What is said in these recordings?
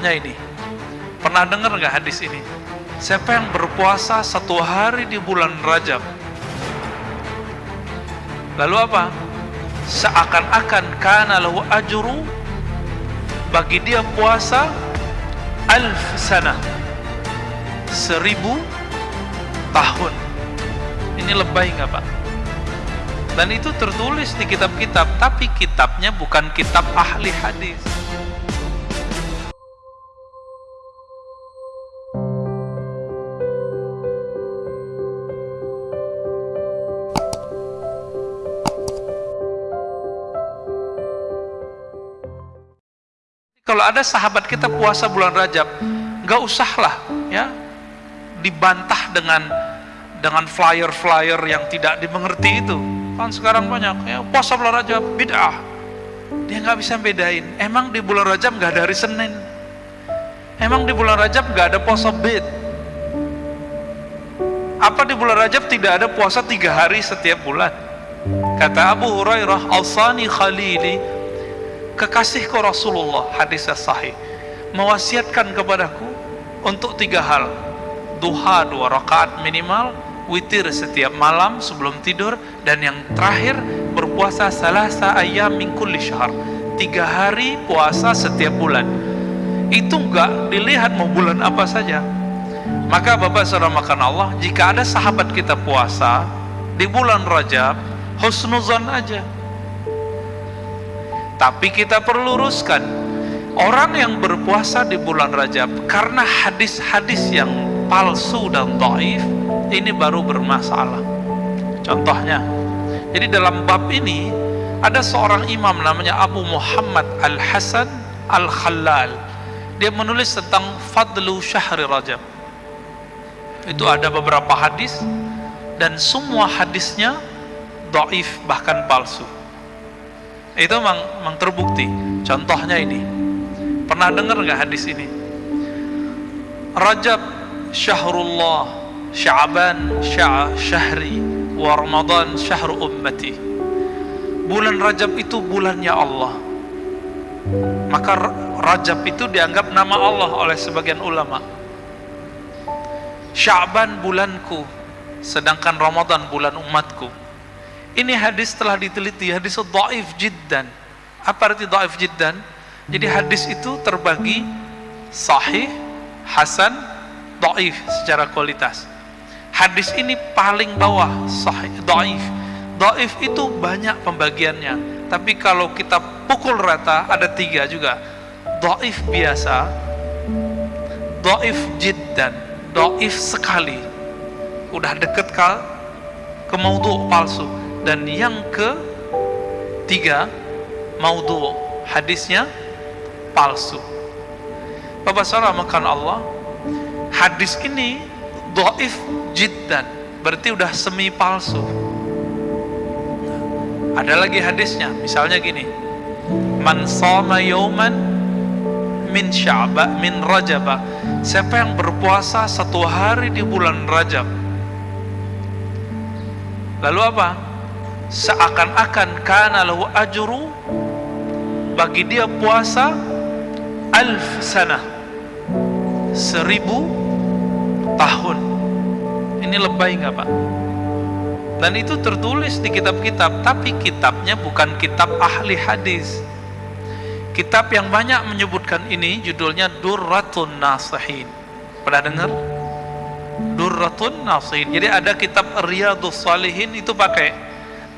Contohnya ini. Pernah dengar nggak hadis ini? Siapa yang berpuasa satu hari di bulan Rajab? Lalu apa? Seakan-akan kana lahu ajru bagi dia puasa alf sana seribu tahun ini lebay nggak pak dan itu tertulis di kitab-kitab tapi kitabnya bukan kitab ahli hadis kalau ada sahabat kita puasa bulan Rajab nggak usahlah ya dibantah dengan dengan flyer-flyer yang tidak dimengerti itu. Kan sekarang banyak ya puasa bulan Rajab bid'ah. Dia nggak bisa bedain. Emang di bulan Rajab nggak ada hari Senin? Emang di bulan Rajab nggak ada puasa bid? Apa di bulan Rajab tidak ada puasa tiga hari setiap bulan? Kata Abu Hurairah al-Sani Khalili kekasihku Rasulullah hadis sahih mewasiatkan kepadaku untuk tiga hal. Duha dua rakaat minimal witir setiap malam sebelum tidur dan yang terakhir berpuasa salasa ayam min kulli syahr tiga hari puasa setiap bulan. Itu enggak dilihat mau bulan apa saja. Maka Bapak Saudara makan Allah jika ada sahabat kita puasa di bulan Rajab husnuzan aja tapi kita perlu luruskan. Orang yang berpuasa di bulan Rajab karena hadis-hadis yang palsu dan taif ini baru bermasalah. Contohnya jadi dalam bab ini ada seorang imam namanya Abu Muhammad Al-Hasan Al-Khalal dia menulis tentang fadlu syahri Rajab. Itu ada beberapa hadis dan semua hadisnya doif bahkan palsu itu memang, memang terbukti. Contohnya ini. Pernah dengar nggak hadis ini? Rajab syahrullah Sya'ban sya syahri wa Ramadan syahru ummati. Bulan Rajab itu bulannya Allah. Maka Rajab itu dianggap nama Allah oleh sebagian ulama. Sya'ban bulanku sedangkan Ramadan bulan umatku ini hadis telah diteliti hadis dhaif jiddan. Apa arti dhaif jiddan? Jadi hadis itu terbagi sahih hasan dhaif secara kualitas. Hadis ini paling bawah sahih dhaif. Dhaif itu banyak pembagiannya. Tapi kalau kita pukul rata ada tiga juga. Dhaif biasa dhaif jiddan doif sekali. Udah deket ke ke palsu dan yang ke tiga maudhu hadisnya palsu. Bapak saudara makan Allah hadis ini doif jiddan berarti udah semi palsu. Ada lagi hadisnya misalnya gini. Man sama yauman min sya'ba min rajaba. Siapa yang berpuasa satu hari di bulan rajab? Lalu apa seakan-akan kana lahu ajru bagi dia puasa alf sana seribu tahun ini lebay nggak pak dan itu tertulis di kitab-kitab tapi kitabnya bukan kitab ahli hadis Kitab yang banyak menyebutkan ini judulnya Durratun Nasihin. Pernah dengar? Durratun Nasihin. Jadi ada kitab Riyadus Salihin itu pakai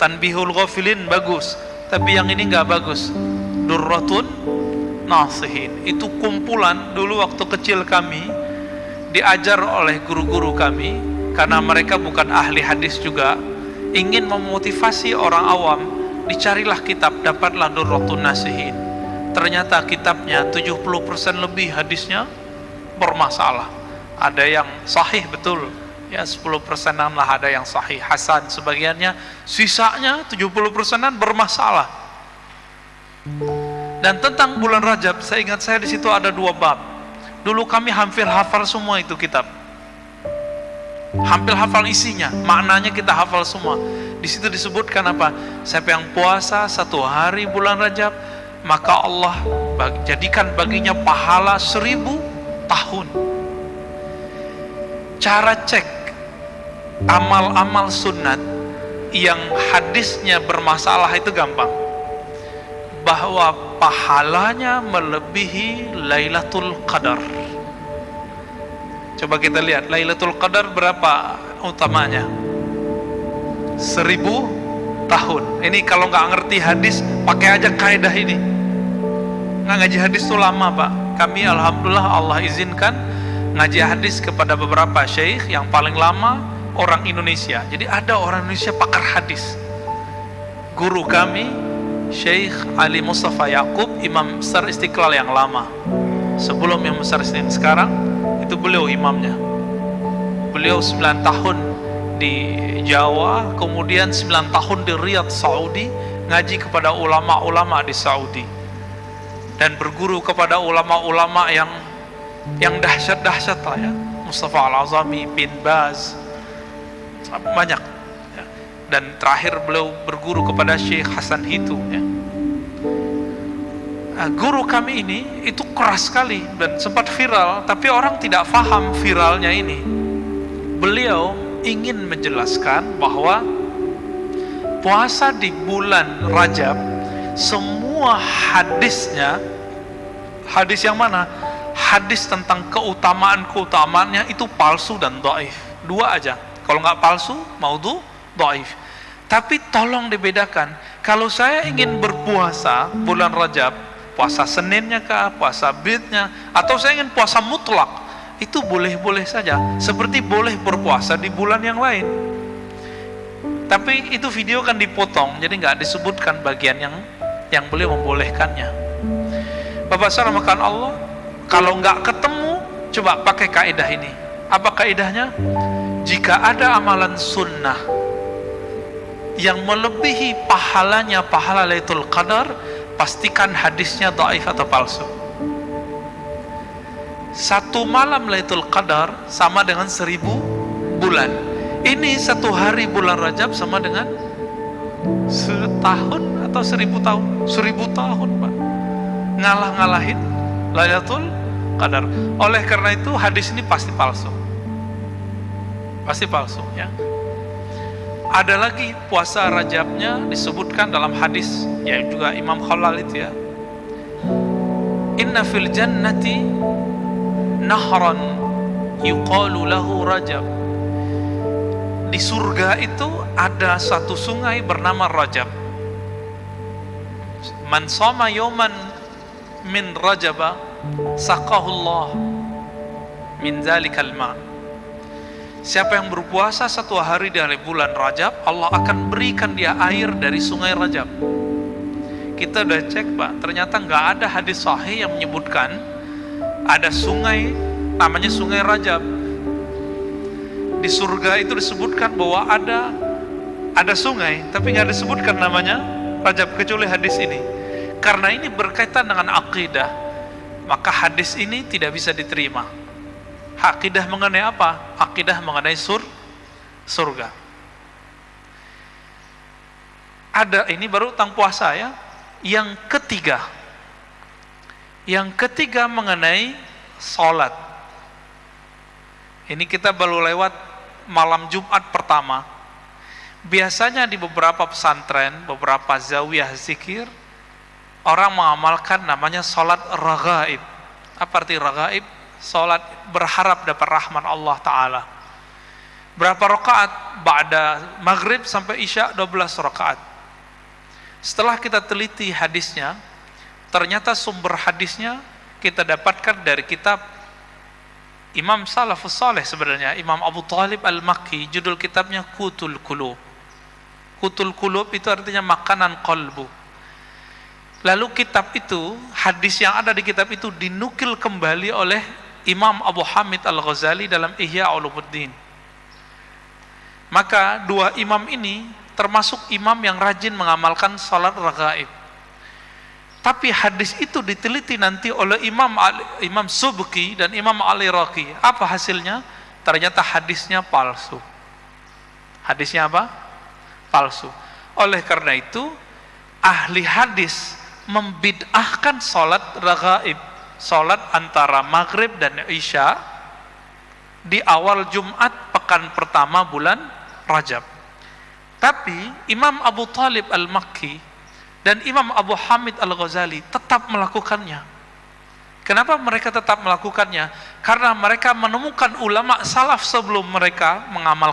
Tanbihul Ghafilin bagus, tapi yang ini nggak bagus. Durratun Nasihin. Itu kumpulan dulu waktu kecil kami diajar oleh guru-guru kami karena mereka bukan ahli hadis juga ingin memotivasi orang awam dicarilah kitab dapatlah Durratun Nasihin ternyata kitabnya 70% lebih hadisnya bermasalah ada yang sahih betul ya 10 persenan lah ada yang sahih. Hasan sebagiannya sisanya 70 persenan bermasalah. Dan tentang bulan Rajab saya ingat saya di situ ada dua bab. Dulu kami hampir hafal semua itu kitab. Hampir hafal isinya maknanya kita hafal semua. Di situ disebutkan apa? Siapa yang puasa satu hari bulan Rajab maka Allah jadikan baginya pahala seribu tahun. Cara cek amal-amal sunat yang hadisnya bermasalah itu gampang. Bahwa pahalanya melebihi Lailatul Qadar. Coba kita lihat Lailatul Qadar berapa utamanya? Seribu tahun. Ini kalau nggak ngerti hadis pakai aja kaidah ini. Nggak ngaji hadis itu lama pak. Kami Alhamdulillah Allah izinkan ngaji hadis kepada beberapa syekh yang paling lama orang Indonesia. Jadi ada orang Indonesia pakar hadis. Guru kami Syekh Ali Mustafa Yakub Imam Besar Istiqlal yang lama. Sebelum yang besar yang sekarang itu beliau imamnya. Beliau 9 tahun di Jawa kemudian 9 tahun di Riyadh Saudi ngaji kepada ulama-ulama di Saudi. Dan berguru kepada ulama-ulama yang yang dahsyat-dahsyat lah ya. Mustafa Al-Azami bin Baz banyak. Ya. dan terakhir beliau berguru kepada Syekh Hasan Hitu ya. nah, guru kami ini itu keras sekali dan sempat viral tapi orang tidak faham viralnya ini. Beliau ingin menjelaskan bahwa puasa di bulan Rajab semua hadisnya hadis yang mana? Hadis tentang keutamaan-keutamaannya itu palsu dan doif. Dua aja kalau nggak palsu maudhu doif tapi tolong dibedakan. Kalau saya ingin berpuasa bulan Rajab puasa Seninnya kah puasa Bidnya atau saya ingin puasa mutlak itu boleh-boleh saja. Seperti boleh berpuasa di bulan yang lain. Tapi itu video kan dipotong jadi nggak disebutkan bagian yang yang beliau membolehkannya. Bapak saudara makan Allah kalau nggak ketemu coba pakai kaidah ini. Apa kaidahnya jika ada amalan sunnah yang melebihi pahalanya pahala Lailatul Qadar pastikan hadisnya dhaif atau palsu. Satu malam Lailatul Qadar sama dengan seribu bulan. Ini satu hari bulan Rajab sama dengan setahun atau seribu tahun. Seribu tahun Pak. Ngalah-ngalahin Lailatul Qadar. Oleh karena itu hadis ini pasti palsu pasti palsu ya. Ada lagi puasa Rajabnya disebutkan dalam hadis ya juga Imam Khalal itu ya. Inna fil jannati nahran yuqalu lahu rajab. Di surga itu ada satu sungai bernama Rajab. Man sama yoman min rajaba saqahullah min zalikal ma siapa yang berpuasa satu hari dari bulan Rajab Allah akan berikan dia air dari sungai Rajab. Kita udah cek pak. Ternyata nggak ada hadis sahih yang menyebutkan ada sungai namanya sungai Rajab. Di surga itu disebutkan bahwa ada ada sungai tapi nggak disebutkan namanya Rajab kecuali hadis ini. Karena ini berkaitan dengan akidah maka hadis ini tidak bisa diterima akidah mengenai apa? akidah mengenai sur surga ada ini baru tentang puasa ya yang ketiga yang ketiga mengenai sholat. Ini kita baru lewat malam Jumat pertama. Biasanya di beberapa pesantren, beberapa zawiyah zikir, orang mengamalkan namanya sholat ragaib. Apa arti ragaib? Sholat berharap dapat rahmat Allah Ta'ala. Berapa rakaat? Ba'da maghrib sampai isya 12 rakaat. Setelah kita teliti hadisnya, ternyata sumber hadisnya kita dapatkan dari kitab Imam Salafus Saleh sebenarnya Imam Abu Talib Al-Makki judul kitabnya Kutul Kulub Kutul Kulub itu artinya makanan kolbu lalu kitab itu hadis yang ada di kitab itu dinukil kembali oleh Imam Abu Hamid Al-Ghazali dalam Ihya Ulumuddin maka dua imam ini termasuk imam yang rajin mengamalkan salat ragaib tapi hadis itu diteliti nanti oleh Imam Imam Subki dan Imam Ali Raqi. Apa hasilnya? Ternyata hadisnya palsu. Hadisnya apa? Palsu. Oleh karena itu, ahli hadis membid'ahkan sholat ragaib sholat antara maghrib dan isya di awal Jumat pekan pertama bulan Rajab tapi Imam Abu Talib Al-Makki dan Imam Abu Hamid Al-Ghazali tetap melakukannya kenapa mereka tetap melakukannya? karena mereka menemukan ulama salaf sebelum mereka mengamalkan